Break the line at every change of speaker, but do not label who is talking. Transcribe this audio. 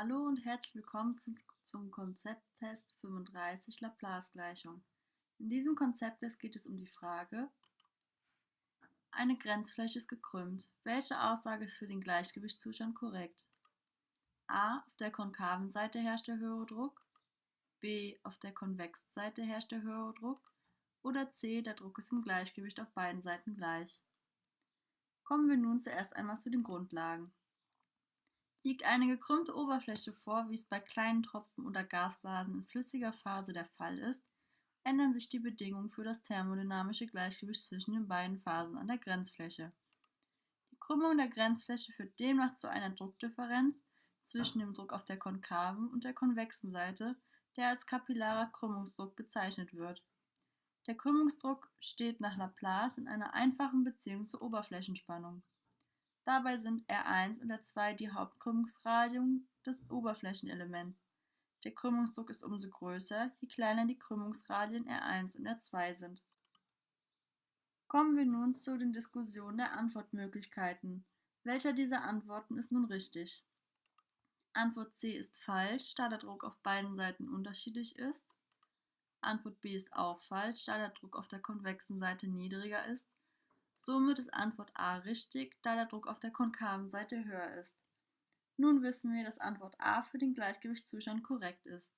Hallo und herzlich willkommen zum, Konzepttest 35 Laplace-Gleichung. In diesem Konzepttest geht es um die Frage, eine Grenzfläche ist gekrümmt. Welche Aussage ist für den Gleichgewichtszustand korrekt? A. Auf der konkaven Seite herrscht der höhere Druck. B. Auf der konvexen Seite herrscht der höhere Druck. Oder C. Der Druck ist im Gleichgewicht auf beiden Seiten gleich. Kommen wir nun zuerst einmal zu den Grundlagen. Liegt eine gekrümmte Oberfläche vor, wie es bei kleinen Tropfen oder Gasblasen in flüssiger Phase der Fall ist, ändern sich die Bedingungen für das thermodynamische Gleichgewicht zwischen den beiden Phasen an der Grenzfläche. Die Krümmung der Grenzfläche führt demnach zu einer Druckdifferenz zwischen dem Druck auf der konkaven und der konvexen Seite, der als kapillarer Krümmungsdruck bezeichnet wird. Der Krümmungsdruck steht nach Laplace in einer einfachen Beziehung zur Oberflächenspannung. Dabei sind R1 und R2 die Hauptkrümmungsradien des Oberflächenelements. Der Krümmungsdruck ist umso größer, je kleiner die Krümmungsradien R1 und R2 sind. Kommen wir nun zu den Diskussionen der Antwortmöglichkeiten. Welcher dieser Antworten ist nun richtig? Antwort C ist falsch, da der Druck auf beiden Seiten unterschiedlich ist. Antwort B ist auch falsch, da der Druck auf der konvexen Seite niedriger ist. Somit ist Antwort A richtig, da der Druck auf der konkaven Seite höher ist. Nun wissen wir, dass Antwort A für den Gleichgewichtszustand korrekt ist.